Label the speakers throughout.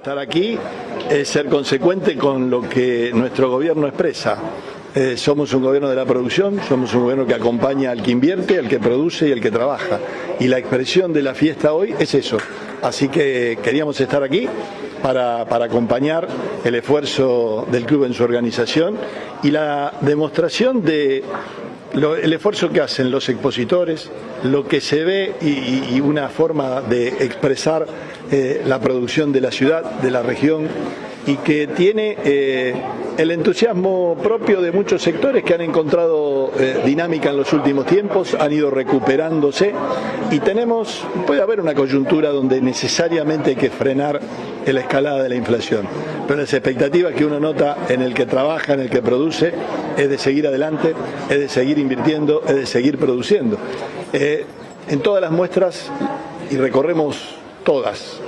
Speaker 1: Estar aquí es ser consecuente con lo que nuestro gobierno expresa. Eh, somos un gobierno de la producción, somos un gobierno que acompaña al que invierte, al que produce y al que trabaja. Y la expresión de la fiesta hoy es eso. Así que queríamos estar aquí para, para acompañar el esfuerzo del club en su organización y la demostración de el esfuerzo que hacen los expositores, lo que se ve y, y una forma de expresar eh, la producción de la ciudad, de la región y que tiene eh, el entusiasmo propio de muchos sectores que han encontrado eh, dinámica en los últimos tiempos, han ido recuperándose y tenemos, puede haber una coyuntura donde necesariamente hay que frenar la escalada de la inflación, pero las expectativas que uno nota en el que trabaja, en el que produce, es de seguir adelante, es de seguir invirtiendo, es de seguir produciendo. Eh, en todas las muestras, y recorremos todas,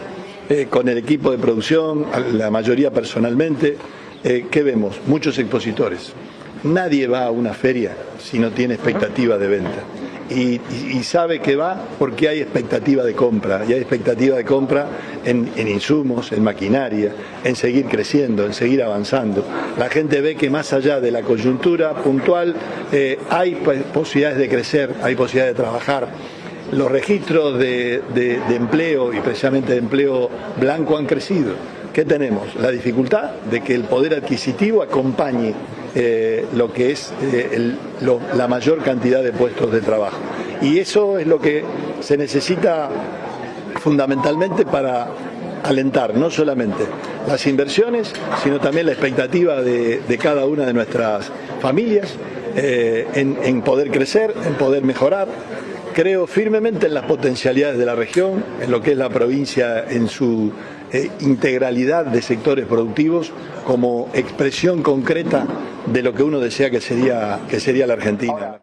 Speaker 1: eh, con el equipo de producción, la mayoría personalmente, eh, ¿qué vemos? Muchos expositores. Nadie va a una feria si no tiene expectativa de venta. Y, sabe que va porque hay expectativa de compra, y hay expectativa de compra en, insumos, en maquinaria, en seguir creciendo, en seguir avanzando. La gente ve que más allá de la coyuntura puntual eh, hay pues, posibilidades de crecer, hay posibilidades de trabajar. Los registros de- de empleo y precisamente de empleo blanco han crecido. ¿Qué tenemos? La dificultad de que el poder adquisitivo acompañe eh, lo que es eh, la mayor cantidad de puestos de trabajo. Y eso es lo que se necesita fundamentalmente para alentar no solamente las inversiones, sino también la expectativa de, cada una de nuestras familias eh, en poder crecer, en poder mejorar. Creo firmemente en las potencialidades de la región, en lo que es la provincia en su eh, integralidad de sectores productivos como expresión concreta de lo que uno desea que sería, que sería la Argentina.